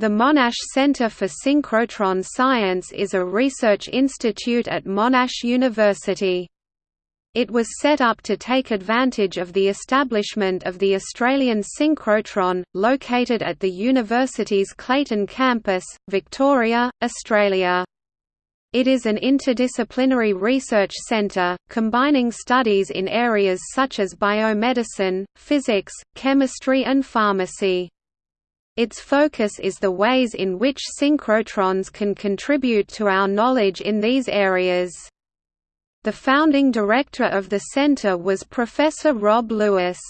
The Monash Center for Synchrotron Science is a research institute at Monash University. It was set up to take advantage of the establishment of the Australian Synchrotron, located at the university's Clayton campus, Victoria, Australia. It is an interdisciplinary research centre, combining studies in areas such as biomedicine, physics, chemistry and pharmacy. Its focus is the ways in which synchrotrons can contribute to our knowledge in these areas. The founding director of the center was Professor Rob Lewis.